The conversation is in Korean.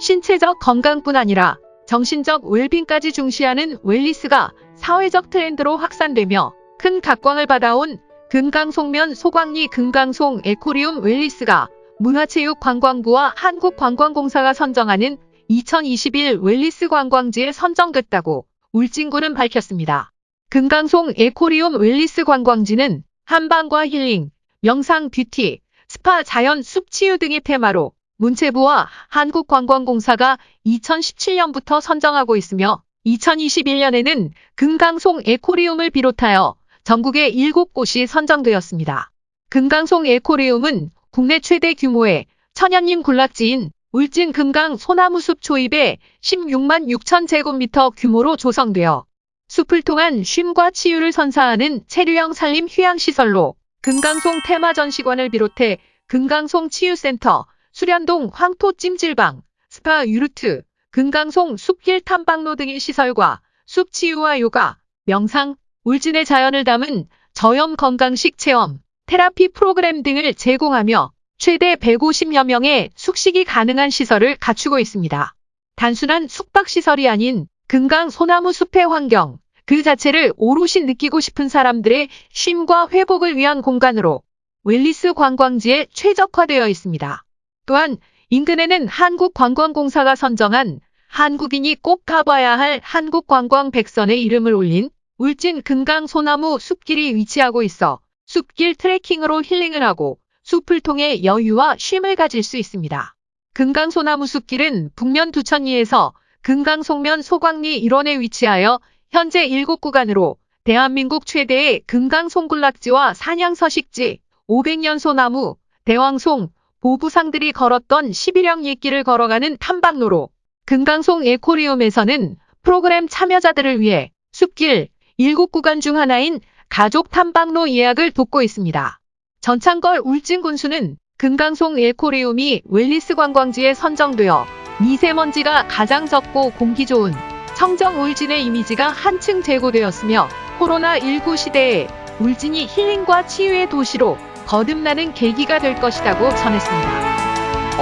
신체적 건강뿐 아니라 정신적 웰빙까지 중시하는 wellness가 사회적 트렌드로 확산되며 큰 각광을 받아온 금강송면 소광리 금강송 에코리움 wellness가 문화체육관광부와 한국관광공사가 선정하는 2021 wellness 관광지에 선정됐다고 울진군은 밝혔습니다. 금강송 에코리움 wellness 관광지는 한방과 힐링, 명상 뷰티, 스파 자연 숲 치유 등의 테마로 문체부와 한국관광공사가 2017년부터 선정하고 있으며 2021년에는 금강송 에코리움을 비롯하여 전국의 7곳이 선정되었습니다. 금강송 에코리움은 국내 최대 규모의 천연림 군락지인 울진 금강 소나무숲 초입에 16만 6천 제곱미터 규모로 조성되어 숲을 통한 쉼과 치유를 선사하는 체류형 산림 휴양시설로 금강송 테마 전시관을 비롯해 금강송 치유센터, 수련동 황토 찜질방, 스파 yurt, 금강송 숲길 탐방로 등의 시설과 숲 치유와 요가, 명상, 울진의 자연을 담은 저염 건강식 체험, 테라피 프로그램 등을 제공하며 최대 150여 명의 숙식이 가능한 시설을 갖추고 있습니다. 단순한 숙박시설이 아닌 금강 소나무 숲의 환경, 그 자체를 오롯이 느끼고 싶은 사람들의 쉼과 회복을 위한 공간으로 웰리스 관광지에 최적화되어 있습니다. 또한 인근에는 한국관광공사가 선정한 한국인이 꼭 가봐야 할 한국관광 백선에 이름을 올린 울진 금강 소나무 숲길이 위치하고 있어 숲길 트레킹으로 힐링을 하고 숲을 통해 여유와 쉼을 가질 수 있습니다. 금강 소나무 숲길은 북면 두천리에서 금강 송면 소광리 일원에 위치하여 현재 7구간으로 대한민국 최대의 금강 송군락지와 산양 서식지, 500년 소나무, 대왕송, 보부상들이 걸었던 11형 옛길을 걸어가는 탐방로로 금강송 에코리움에서는 프로그램 참여자들을 위해 숲길 7구간 중 하나인 가족 탐방로 예약을 돕고 있습니다. 전창걸 울진 군수는 금강송 에코리움이 웰리스 관광지에 선정되어 미세먼지가 가장 적고 공기 좋은 청정 울진의 이미지가 한층 제고되었으며 코로나19 시대에 울진이 힐링과 치유의 도시로 거듭나는 계기가 될 것이라고 전했습니다.